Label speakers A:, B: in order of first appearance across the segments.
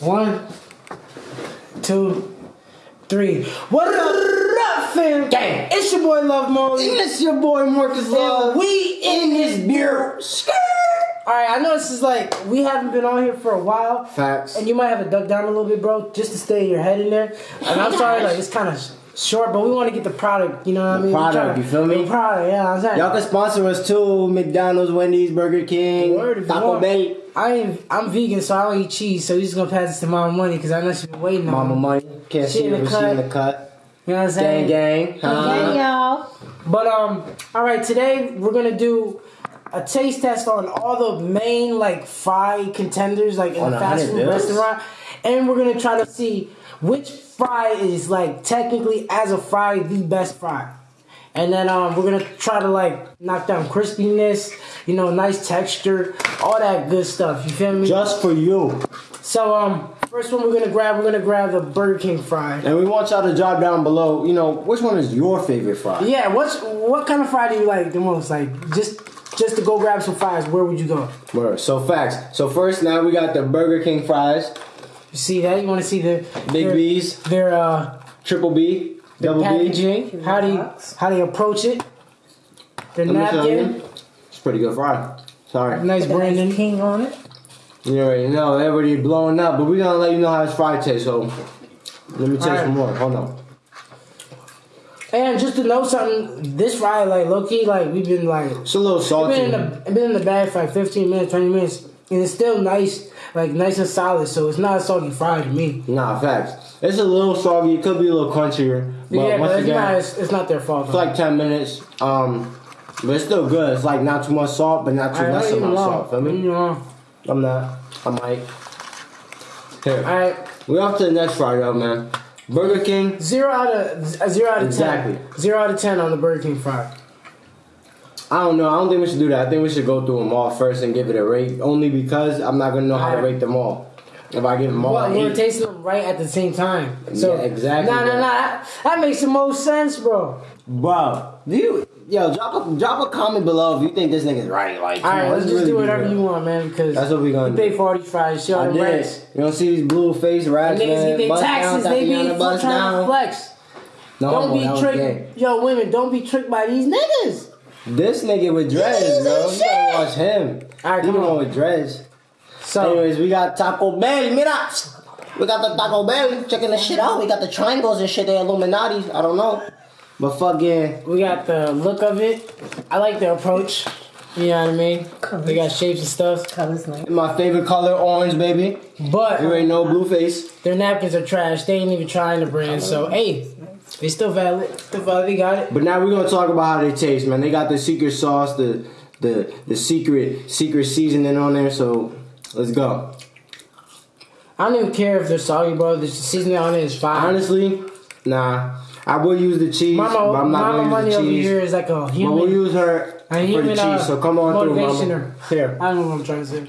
A: One, two, three. What up, fam?
B: Gang.
A: It's your boy Love Molly.
B: It's your boy Marcus Love.
A: And we in this beer. Alright, I know this is like we haven't been on here for a while.
B: Facts.
A: And you might have to duck down a little bit, bro, just to stay your head in there. And I'm sorry, like it's kind of short, but we want to get the product. You know what I mean?
B: product,
A: We're
B: you feel me?
A: The product, yeah. I'm saying.
B: Y'all can sponsor us too. McDonald's, Wendy's, Burger King,
A: Word, if you
B: Taco. Bell.
A: I ain't, I'm vegan, so I don't eat cheese. So you just gonna pass this to Mama Money because I know she's been waiting on
B: Mama
A: me.
B: money. Can't
A: She
B: see
A: in
B: her,
A: the
B: she
A: cut.
B: in the cut.
A: You know what I'm saying?
B: Gang, gang. huh?
C: Hey y'all.
A: But um, all right, today we're gonna do a taste test on all the main like fry contenders like in
B: On
A: a fast food
B: bills?
A: restaurant, and we're gonna try to see which fry is like technically as a fry the best fry. And then um, we're gonna try to like knock down crispiness, you know, nice texture, all that good stuff. You feel me?
B: Just for you.
A: so um, first one we're gonna grab, we're gonna grab the Burger King fry.
B: And we want y'all to drop down below, you know, which one is your favorite fry?
A: Yeah, what's what kind of fry do you like the most? Like just just to go grab some fries, where would you go?
B: Word. So facts. So first now we got the Burger King fries,
A: You see that? You want to see the
B: Big
A: their,
B: B's,
A: their uh
B: Triple B,
A: their
B: Double B.
A: how do you how they approach it, their
B: Let me
A: napkin,
B: you. It's pretty good fry. Sorry.
A: nice branding.
C: King on it.
B: You already know, everybody blowing up, but we're gonna let you know how this fry tastes, so let me taste
A: Alright.
B: some more. Hold on.
A: And just to know something, this fry like low key like we've been like
B: It's a little
A: it's
B: salty.
A: been in the been in the bag for like 15 minutes, 20 minutes, and it's still nice, like nice and solid. So it's not a soggy fry to me.
B: Nah, facts. It's a little soggy. It could be a little crunchier, but
A: yeah,
B: once
A: but it's
B: again,
A: not it's, it's not their fault.
B: it's like ten minutes. Um, but it's still good. It's like not too much salt, but not too
A: Alright,
B: less amount of salt. Feel me?
A: Don't eat them long.
B: I'm not. I might. Here,
A: Alright.
B: We're off to the next fry, though, man. Burger King.
A: Zero out of zero out of
B: Exactly.
A: ten. Zero out of ten on the Burger King fry.
B: I don't know. I don't think we should do that. I think we should go through them all first and give it a rate. Only because I'm not gonna know how to rate them all. If I give them all,
A: Well,
B: an
A: we're
B: eight.
A: tasting them right at the same time. So
B: Yeah, exactly,
A: Nah, nah,
B: bro.
A: nah. That, that makes the most sense, bro.
B: bro, do you? Yo, drop a drop a comment below if you think this nigga's right. Like,
A: All right, let's just do whatever you want, man. Because
B: That's what we gonna
A: you
B: do.
A: pay for all these fries. Shit,
B: I
A: all the
B: did.
A: rats.
B: You don't see these blue face rats,
A: Niggas get
B: man.
A: their
B: Bust
A: taxes.
B: down,
A: They be
B: Tatiana, bust
A: trying to flex.
B: No,
A: don't be tricked. Yo, women, don't be tricked by these niggas.
B: This nigga with dreads,
A: Niggas
B: bro.
A: ain't
B: You gotta watch him.
A: All right,
B: He
A: come
B: the
A: on.
B: with dreads.
A: So,
B: Anyways, we got Taco Bell. Mira, we got the Taco Bell. Checking the shit out. We got the triangles and shit. They Illuminati. I don't know, but fucking.
A: we got the look of it. I like the approach. You know what I mean? They got shapes and stuff.
C: Colors nice.
B: My favorite color, orange, baby.
A: But
B: You ain't no blue face.
A: Their napkins are trash. They ain't even trying to brand. So hey, they still valid. Still valid. They got it.
B: But now we're gonna talk about how they taste, man. They got the secret sauce, the the the secret secret seasoning on there. So let's go.
A: I don't even care if they're soggy, bro. The seasoning on it is fine.
B: Honestly, nah. I will use the cheese,
A: Mama,
B: but I'm not
A: Mama
B: gonna
A: Money
B: use the
A: over
B: cheese.
A: here is like a human.
B: But we'll use her
A: a
B: for the cheese.
A: uh,
B: so come on through, mama.
A: motivationer.
B: Here,
A: I don't know what I'm trying to say.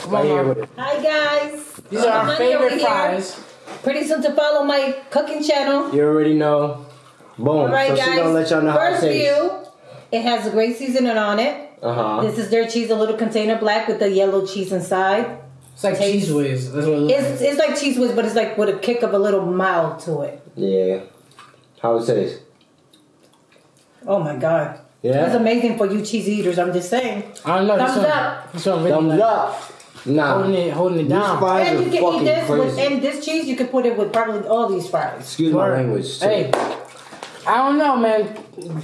A: Come
B: right
A: on,
B: here with it.
C: Hi guys.
A: These are our favorite
C: over here.
A: fries.
C: Pretty soon to follow my cooking channel.
B: You already know. Boom.
C: All right,
B: so
C: guys.
B: she gonna let y'all know how it
C: First view. It has a great seasoning on it.
B: Uh huh.
C: This is their cheese, a little container black with the yellow cheese inside.
A: It's like Cheez Whiz. That's what it looks like.
C: It's it's like Cheez Whiz, but it's like with a kick of a little mild to it.
B: Yeah. How it tastes?
C: Oh my god.
B: Yeah?
C: That's amazing for you cheese eaters. I'm just saying.
A: I don't know. this
C: Thumbs
A: one-
C: up.
A: This one really
B: Thumbs up. Nah.
A: holding it, holding it
B: These
A: down.
B: fries
C: And
B: are
C: you can eat this with and this cheese. You can put it with probably all these fries.
B: Excuse my language. too.
A: Hey, I don't know, man.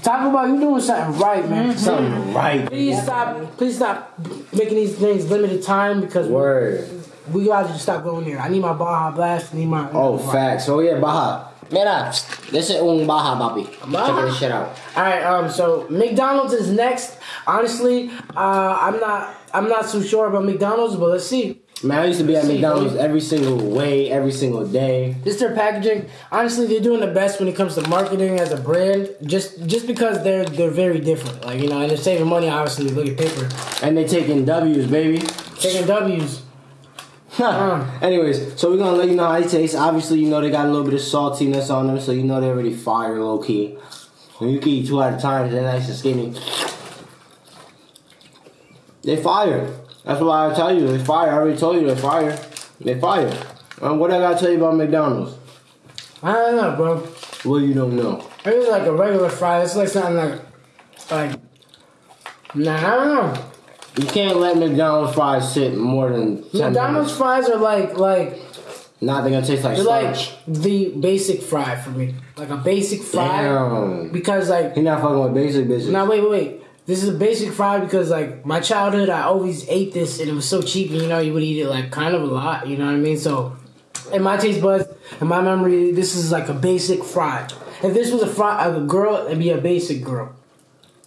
A: Talk about you doing something right, man. Mm-hmm.
B: Something right.
A: Please stop. Please stop making these things limited time because
B: Word.
A: we gotta just stop going there. I need my Baja Blast. I need my.
B: Oh, facts. Oh yeah, Baja. Mira, this is un Baja, papi.
A: Baja?
B: Check this shit out.
A: All right. Um. So McDonald's is next. Honestly, uh, I'm not. I'm not so sure about McDonald's, but let's see.
B: Man, I used to be at McDonald's every single way, every single day.
A: Just their packaging. Honestly, they're doing the best when it comes to marketing as a brand. Just just because they're they're very different. Like you know, and they're saving money. Obviously, look at paper.
B: And they're taking W's, baby.
A: Taking W's.
B: Anyways, so we're gonna let you know how they taste. Obviously, you know they got a little bit of saltiness on them, so you know they're already fire low key. When you can eat two at a time, they're nice and skinny. They fire. That's why I tell you, they fire. I already told you they fire. They fire. Um, what I gotta tell you about McDonald's?
A: I don't know, bro.
B: Well, you don't know?
A: It's like a regular fry. It's like something like, like, nah, I don't know.
B: You can't let McDonald's fries sit more than 10
A: McDonald's
B: minutes.
A: fries are like, like,
B: Not they're gonna taste like
A: they're like the basic fry for me. Like a basic fry.
B: Damn.
A: Because like,
B: You're not fucking with basic bitches.
A: now wait, wait, wait. This is a basic fry because like my childhood, I always ate this and it was so cheap. And, you know, you would eat it like kind of a lot. You know what I mean? So, in my taste buds, in my memory, this is like a basic fry. If this was a fry, a girl, it'd be a basic girl.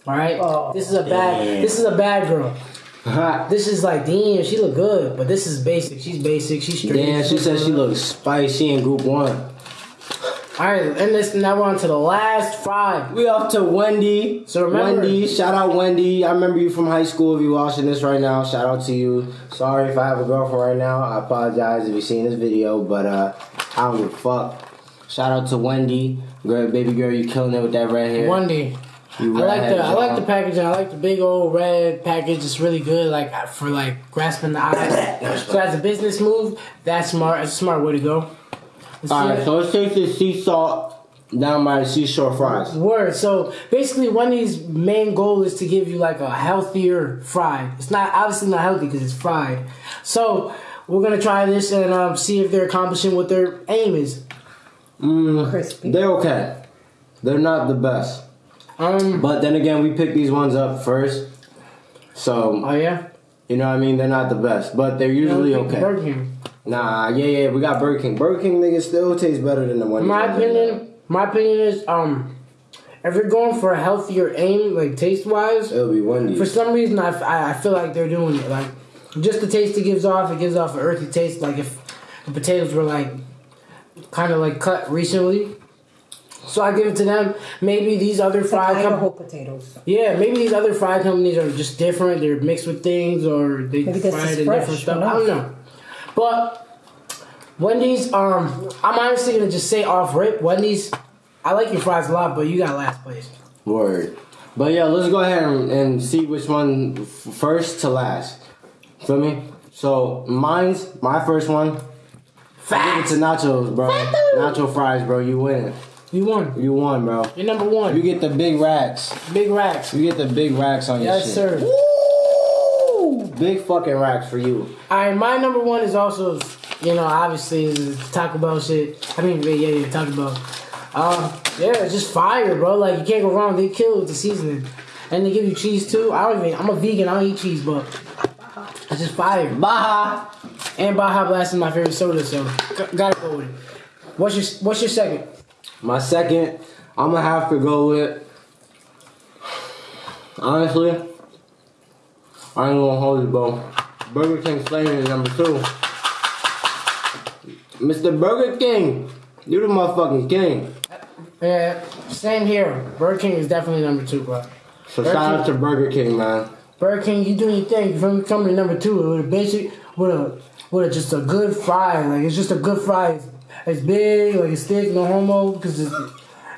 A: All right.
C: Oh.
A: this is a bad.
B: Damn.
A: This is a bad girl. This is like, damn, she look good, but this is basic. She's basic. She's straight.
B: Damn, she said she looks spicy in group one.
A: All right, and this now we're on to the last five.
B: We off to Wendy.
A: So remember-
B: Wendy, shout out Wendy. I remember you from high school. If you watching this right now, shout out to you. Sorry if I have a girlfriend right now. I apologize if you seen this video, but uh, I don't give a fuck. Shout out to Wendy, girl, baby girl, you killing it with that red hair.
A: Wendy.
B: You
A: I like the I like the packaging. I like the big old red package. It's really good, like for like grasping the eyes. so as a business move, that's smart. It's a smart way to go. Let's
B: All
A: see
B: right,
A: it.
B: so let's take this sea salt down by the seashore fries.
A: Word. So basically, Wendy's main goal is to give you like a healthier fry. It's not obviously not healthy because it's fried. So we're gonna try this and um, see if they're accomplishing what their aim is.
B: Mm,
C: Crispy.
B: they're okay. They're not the best.
A: Um.
B: But then again, we picked these ones up first. So,
A: Oh yeah.
B: you know what I mean? They're not the best, but they're usually okay.
A: Burger King.
B: Nah, yeah, yeah, we got Burger King. Burger King nigga still tastes better than the one.
A: My opinion, my opinion is um, if you're going for a healthier aim, like taste wise,
B: it'll be Wendy's.
A: for some reason I, I, I feel like they're doing it. Like just the taste it gives off, it gives off an earthy taste. Like if the potatoes were like kind of like cut recently. So I give it to them. Maybe these other
C: It's like
A: fried
C: Idaho
A: companies,
C: potatoes.
A: yeah, maybe these other fried companies are just different. They're mixed with things, or they
C: Maybe this
A: fry it in different
C: who
A: stuff. I don't know. But Wendy's, um, I'm honestly gonna just say off rip, Wendy's. I like your fries a lot, but you got last place.
B: Word. But yeah, let's go ahead and, and see which one f- first to last. Feel me? So mine's my first one. I give it to nachos, bro. Nacho fries, bro. You win.
A: You won.
B: You won, bro.
A: You're number one.
B: You get the big racks.
A: Big racks.
B: You get the big racks on your shit.
A: Yes, sir.
B: Woo! Big fucking racks for you.
A: Alright, my number one is also, you know, obviously is Taco Bell shit. I mean, yeah, yeah, Taco Bell. Um, yeah, it's just fire, bro. Like you can't go wrong. They kill with the seasoning, and they give you cheese too. I don't even. I'm a vegan. I don't eat cheese, but it's just fire.
B: Baja.
A: And Baja Blast is my favorite soda, so gotta go with it. What's your What's your second?
B: My second, I'm gonna have to go with. Honestly, I ain't gonna hold it, bro. Burger King Flavor is number two. Mr. Burger King, you the motherfucking king.
A: Yeah, same here. Burger King is definitely number two, bro.
B: So
A: Burger
B: shout
A: King-
B: out to Burger King, man.
A: Burger King, you doing your thing. You feel me? Coming to number two with a basic, with a, with a, just a good fry. Like it's just a good fry. It's, it's big, like it's thick, no homo, because it's,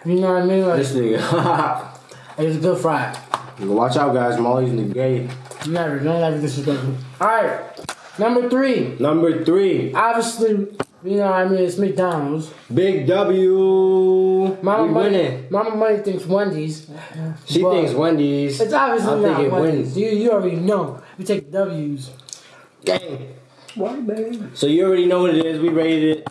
A: you know what I mean. Like
B: This nigga.
A: it's a good fry.
B: Watch out, guys. Molly's in the gay.
A: Never, don't ever disrespect me. All right, number three.
B: Number three,
A: Obviously, you know what I mean. It's McDonald's.
B: Big W.
A: Mama
B: we
A: Money.
B: winning.
A: Mama Money thinks Wendy's.
B: She thinks Wendy's.
A: It's obviously
B: I'm
A: not
B: thinking
A: Wendy's.
B: Wendy's.
A: You you already know. We take W's.
B: Gang.
C: Why, baby?
B: So you already know what it is. We rated it.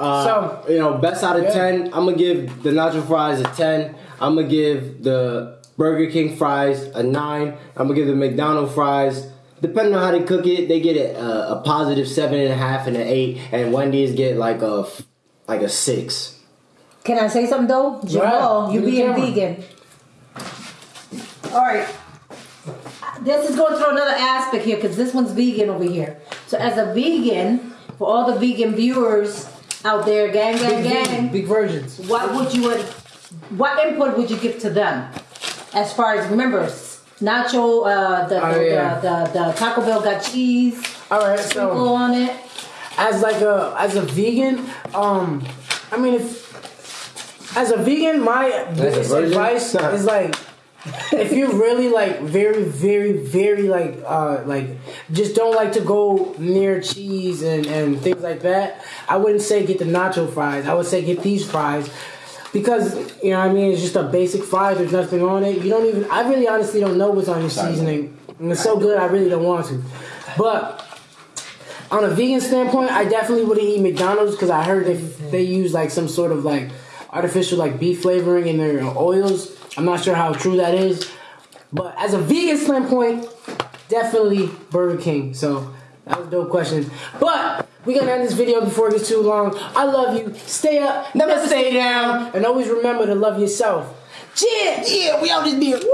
B: Uh,
A: So-
B: you know, best out of
A: Yeah.
B: ten. I'm gonna give the nacho fries a ten. I'm gonna give the Burger King fries a nine. I'm gonna give the McDonald's fries. Depending on how they cook it, they get a, a, a positive seven and a half and an eight, and Wendy's get like a like a six.
C: Can I say something though? Jamal,
A: ahead.
C: you
A: Do
C: being
A: camera.
C: vegan. All right. This is going through another aspect here because this one's vegan over here. So as a vegan, for all the vegan viewers out there, gang, gang,
A: Big,
C: gang,
A: big versions.
C: what would you what input would you give to them as far as remember nacho uh, the,
A: Oh,
C: the,
A: yeah.
C: the, the the Taco Bell got cheese
A: All right,
C: sprinkle
A: so
C: on it.
A: as like a as a vegan, um, I mean if as a vegan, my biggest advice is like if you really like very, very, very like uh like just don't like to go near cheese and, and things like that, I wouldn't say get the nacho fries. I would say get these fries. Because you know what I mean it's just a basic fry, there's nothing on it. You don't even I really honestly don't know what's on your seasoning. And it's so good I really don't want to. But on a vegan standpoint, I definitely wouldn't eat McDonald's because I heard they they use like some sort of like artificial like beef flavoring in their oils. I'm not sure how true that is, but as a vegan standpoint, definitely Burger King. So that was a dope question. But we gonna end this video before it gets too long. I love you. Stay up,
B: Never stay down.
A: and always remember to love yourself. Cheers.
B: Yeah, we out this beer. Woo!